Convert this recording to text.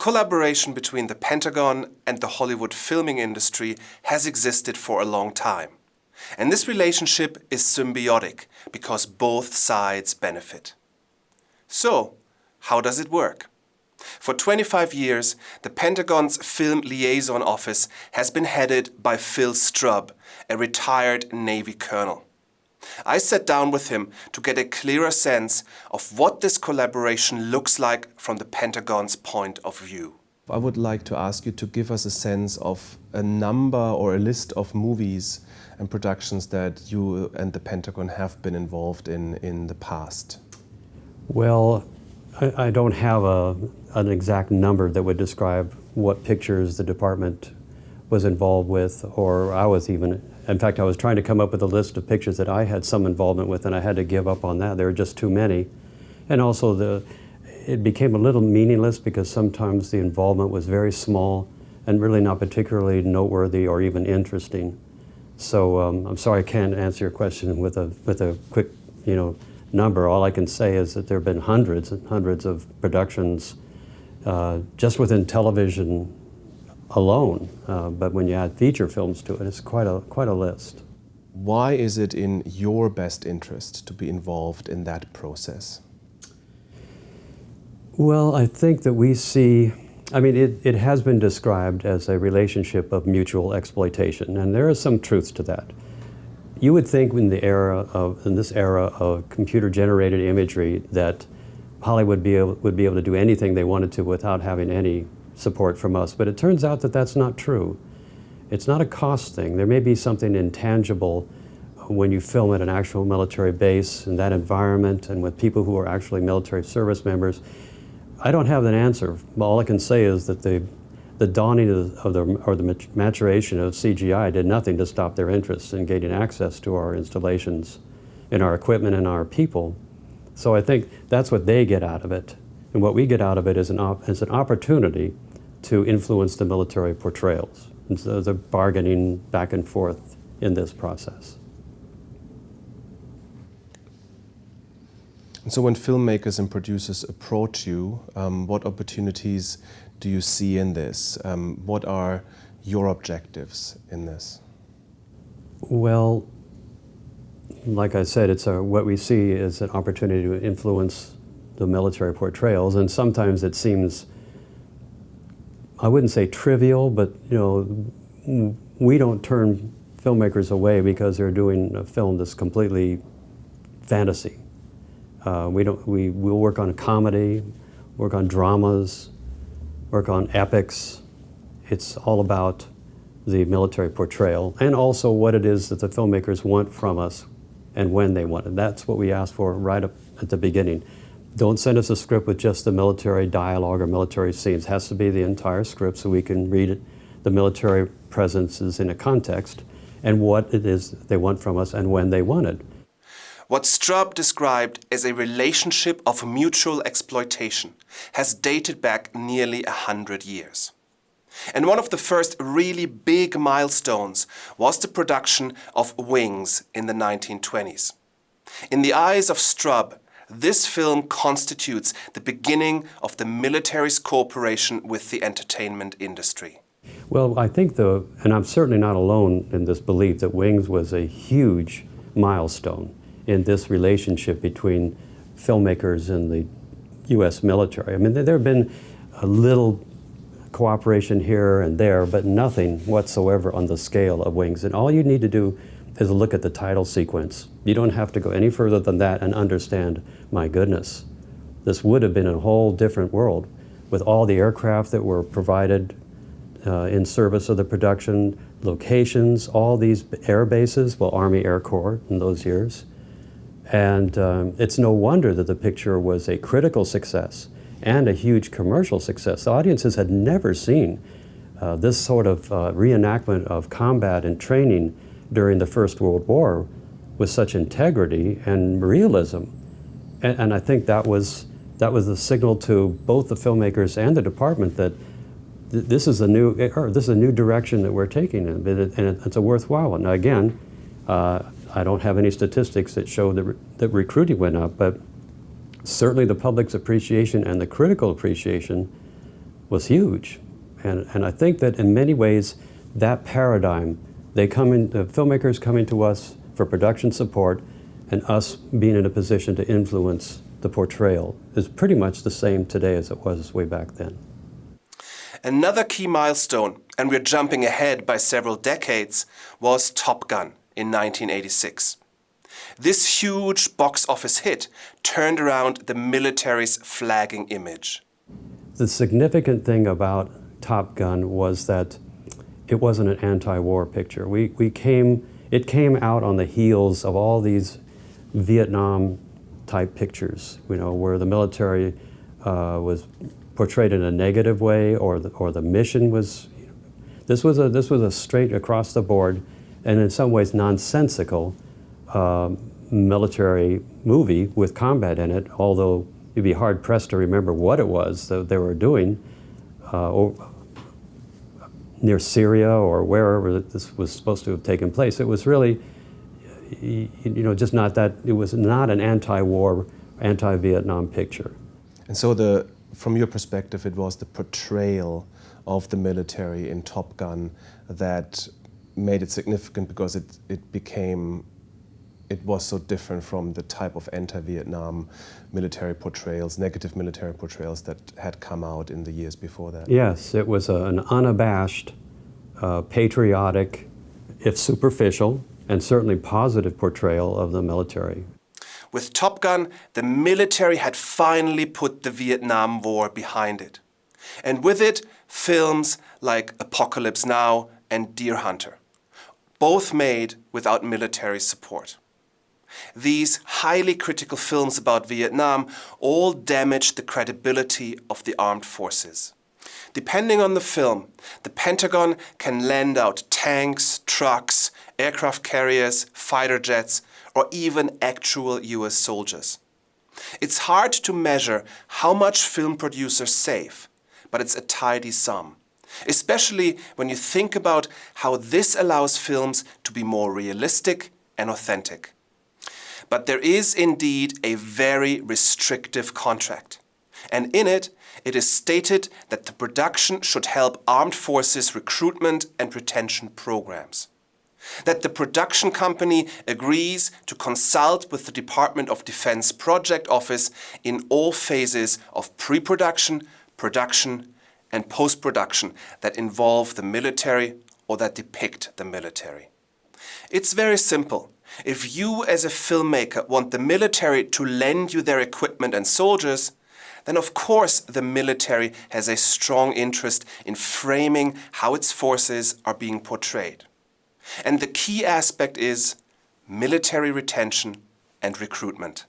collaboration between the Pentagon and the Hollywood filming industry has existed for a long time. And this relationship is symbiotic because both sides benefit. So, how does it work? For 25 years, the Pentagon's Film Liaison Office has been headed by Phil Strub, a retired Navy colonel. I sat down with him to get a clearer sense of what this collaboration looks like from the Pentagon's point of view. I would like to ask you to give us a sense of a number or a list of movies and productions that you and the Pentagon have been involved in in the past. Well, I, I don't have a, an exact number that would describe what pictures the department was involved with or I was even in fact, I was trying to come up with a list of pictures that I had some involvement with, and I had to give up on that. There were just too many. And also, the, it became a little meaningless because sometimes the involvement was very small and really not particularly noteworthy or even interesting. So um, I'm sorry I can't answer your question with a, with a quick you know, number. All I can say is that there have been hundreds and hundreds of productions uh, just within television alone. Uh, but when you add feature films to it, it's quite a, quite a list. Why is it in your best interest to be involved in that process? Well, I think that we see, I mean, it, it has been described as a relationship of mutual exploitation, and there is some truth to that. You would think in the era of, in this era of computer-generated imagery that Hollywood be able, would be able to do anything they wanted to without having any support from us, but it turns out that that's not true. It's not a cost thing. There may be something intangible when you film at an actual military base in that environment and with people who are actually military service members. I don't have an answer. All I can say is that the, the dawning of, of the, or the maturation of CGI did nothing to stop their interest in gaining access to our installations and our equipment and our people. So I think that's what they get out of it. And what we get out of it is an, is an opportunity to influence the military portrayals. And so they're bargaining back and forth in this process. And so when filmmakers and producers approach you, um, what opportunities do you see in this? Um, what are your objectives in this? Well, like I said, it's a, what we see is an opportunity to influence the military portrayals, and sometimes it seems I wouldn't say trivial, but you know, we don't turn filmmakers away because they're doing a film that's completely fantasy. Uh, we don't. We will work on comedy, work on dramas, work on epics. It's all about the military portrayal and also what it is that the filmmakers want from us and when they want it. That's what we ask for right up at the beginning. Don't send us a script with just the military dialogue or military scenes. It has to be the entire script so we can read it. The military presence is in a context and what it is they want from us and when they want it. What Strub described as a relationship of mutual exploitation has dated back nearly a hundred years. And one of the first really big milestones was the production of Wings in the 1920s. In the eyes of Strub, this film constitutes the beginning of the military's cooperation with the entertainment industry. Well, I think the, and I'm certainly not alone in this belief that Wings was a huge milestone in this relationship between filmmakers and the U.S. military. I mean, there have been a little cooperation here and there, but nothing whatsoever on the scale of Wings. And all you need to do is look at the title sequence. You don't have to go any further than that and understand, my goodness, this would have been a whole different world with all the aircraft that were provided uh, in service of the production, locations, all these air bases, well, Army Air Corps in those years. And um, it's no wonder that the picture was a critical success and a huge commercial success. The audiences had never seen uh, this sort of uh, reenactment of combat and training during the First World War with such integrity and realism. And, and, I think that was, that was the signal to both the filmmakers and the department that th this, is a new, or this is a new direction that we're taking, and, it, and it's a worthwhile one. Now again, uh, I don't have any statistics that show that, re that recruiting went up, but certainly the public's appreciation and the critical appreciation was huge. And, and I think that in many ways, that paradigm, they come in, the filmmakers coming to us for production support and us being in a position to influence the portrayal is pretty much the same today as it was way back then. Another key milestone, and we're jumping ahead by several decades, was Top Gun in 1986. This huge box office hit turned around the military's flagging image. The significant thing about Top Gun was that it wasn't an anti-war picture. We, we came, it came out on the heels of all these Vietnam type pictures, you know, where the military uh, was portrayed in a negative way or the, or the mission was, this was, a, this was a straight across the board and in some ways nonsensical uh, military movie with combat in it, although you'd be hard pressed to remember what it was that they were doing uh, near Syria or wherever this was supposed to have taken place. It was really, you know, just not that, it was not an anti-war, anti-Vietnam picture. And so the, from your perspective, it was the portrayal of the military in Top Gun that made it significant because it, it became it was so different from the type of anti-Vietnam military portrayals, negative military portrayals that had come out in the years before that. Yes, it was a, an unabashed, uh, patriotic, if superficial, and certainly positive portrayal of the military. With Top Gun, the military had finally put the Vietnam War behind it. And with it, films like Apocalypse Now and Deer Hunter, both made without military support. These highly critical films about Vietnam all damaged the credibility of the armed forces. Depending on the film, the Pentagon can lend out tanks, trucks, aircraft carriers, fighter jets, or even actual US soldiers. It's hard to measure how much film producers save, but it's a tidy sum. Especially when you think about how this allows films to be more realistic and authentic. But there is indeed a very restrictive contract. And in it, it is stated that the production should help armed forces recruitment and retention programs. That the production company agrees to consult with the Department of Defense Project Office in all phases of pre-production, production and post-production that involve the military or that depict the military. It's very simple. If you as a filmmaker want the military to lend you their equipment and soldiers, then of course the military has a strong interest in framing how its forces are being portrayed. And the key aspect is military retention and recruitment.